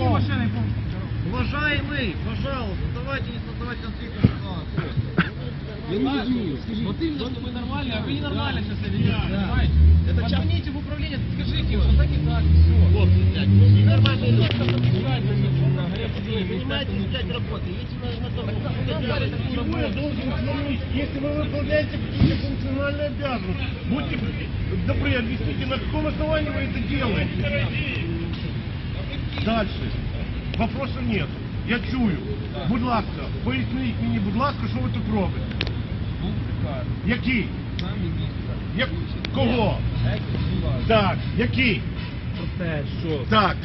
Какие машины Уважаемый, пожалуйста, давайте не создавать конфликтную ситуацию. Я. Вот именно, что мы нормальные, а вы не нормальные сейчас ведете, да. понимаете? Позвоните в управление, скажите вот так и так, все. Вот, блядь, вы нормальные. Понимаете, взять работы. Если вы на том, почему я должен звонить, если вы выполняете какие-то функциональные обязанности? Будьте добры, объясните, на каком основании вы это делаете? Дальше. Вопросу нет. Я чую. Будь ласка, поясніть мені, будь ласка, що ви тут робите? Був приказ, Який? сам міністра. Як... Кого? Так, який? Про те, що Так.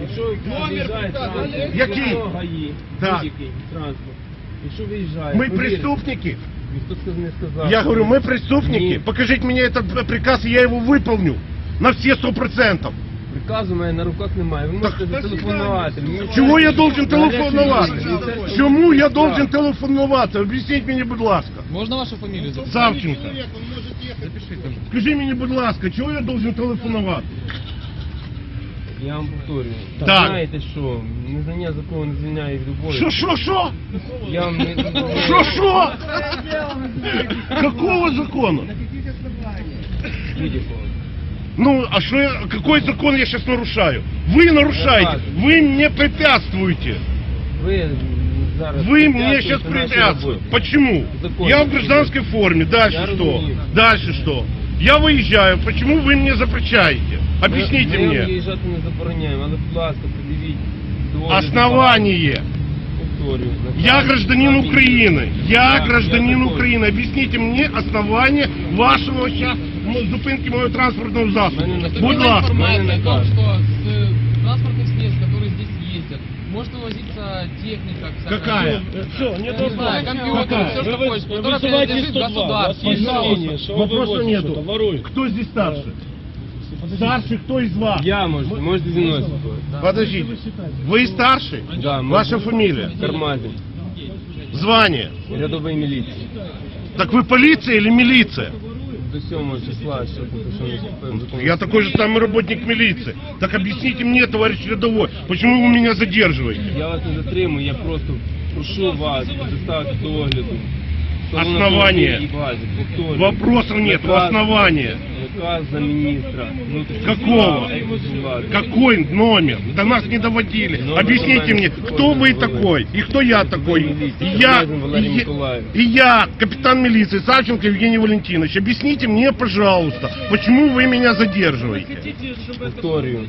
якщо ви виїжджаєте транспорт, Який? якщо гаї, Так. будь-який транспорт, якщо виїжджає, Ми повірте, преступники. Ніхто сказ- не сказав. Я говорю, мы преступники. Ні. Покажите мне этот приказ, и я его выполню. На все сто процентов. Приказу в мене на руках немає. Ви можете зателефонувати. Мені Чого я це- должен телефонувати? Міністерство- Чому я должен телефонувати? Об'ясніть мені, будь ласка. Можна вашу фамілію записати? Савченко. Запишіть. Скажи мені, будь ласка, чого я должен телефонувати? Я вам повторюю. Так. Знаєте що, незнання закону не звільняє від любові. Що, що, що? Я вам не... Що, що? Какого закону? Будь-якого. Ну, а что я, какой закон я сейчас нарушаю? Вы нарушаете, вы мне препятствуете. Ви зараз... Вы мне сейчас препятствуєте нашій препятствуете. роботі. Почему? Закон. Я в гражданской форме. Дальше Я что? разумею. Дальше что? Я выезжаю. Почему вы мне запрещаете? Объясните ми, Ми мне. виїжджати не забороняємо, але, будь ласка, придивіть. доводи до Основание. факту. Повторюю. Я наказ гражданин Кабміну. Украины. Я Так, гражданин я такой. Украины. Объясните мне основание вашего сейчас зупинки моего транспортного засобу. Мене наказ. Будь Была ласка. информация о том, наказ. что с э, транспортных средств, которые здесь ездят, может вывозиться техника. всякая. Какая? Все, Я не знаю, компьютер, Какая? все, что Вы хочешь, вы которое вызывайте принадлежит 102, у вас государству. есть Пожалуйста. мнение, что вы Вопроса вывозите нету. что-то, воруете. Кто здесь старший? Старший кто из вас? Я можу, можете зі мною спілкуватися. Подождите. Вы старший? Да, мы- Ваша фамилия? Кармазин. Звание? Рядовий міліції. Так вы полиция или милиция? До 7 числа, що поки що не вступив в закон. Я такой же самый работник милиции. Так объясните мне, товарищ рядовой, почему вы меня задерживаете? Я вас не затримую, я просто прошу вас доставити до огляду. Сторону Основання. автомобіля і базі, повторюю. Вопросов нет, Наказ- основания. Наказ за міністра. внутрішніх Какого? справ, екс-влади. Какой номер? До нас не доводили. Номер Объясните мне, номер. кто вы такой и кто я такой? милиция. И я, Князин Валерий и я- Николаевич. и я, капитан милиции Савченко Евгений Валентинович. Объясните мне, пожалуйста, почему вы меня задерживаете? Повторюю.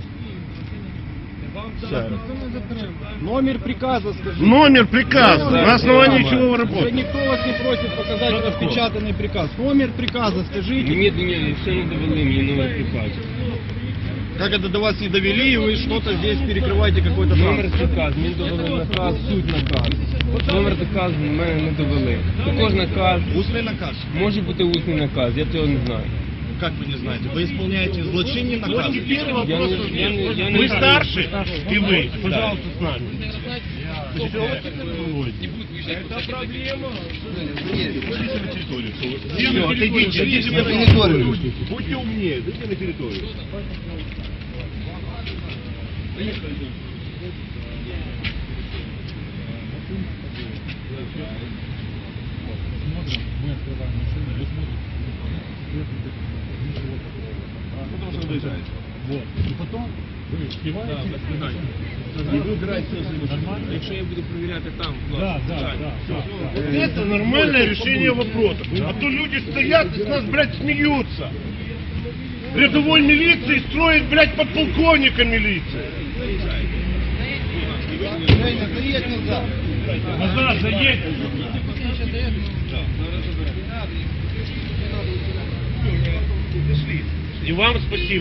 Ще раз. Номер приказа скажи. Номер приказа, Да, на основании да, чего вы Уже работаете? никто вас не просит показать Что такое? распечатанный приказ. Номер приказа скажите. Мені, мені ще не довели мені номер приказу. Как это до вас не довели, и вы что-то здесь перекрываете какой-то Номер транспорт? приказу, мені довели наказ, суть наказ. Номер наказу в мене не довели. Також наказ, Устный наказ. може бути усний наказ, я цього не знаю. Как вы не знаете? Вы исполняете злочинный Вот наказ. теперь Я вопросов я нет. я не Вы старше, и вы, пожалуйста, с нами. Это проблема. Идите на территорию. Будьте умнее, идите на территорию. Вот. И потом вы успеваете и выбираете Якщо я буду перевіряти там, Да, да, да, да. Вот это нормальное решение вопроса. А то люди стоят и с нас, блядь, смеются. Рядовой милиции строит, блядь, подполковника милиции. Назад. Назад заедь. И вам спасибо.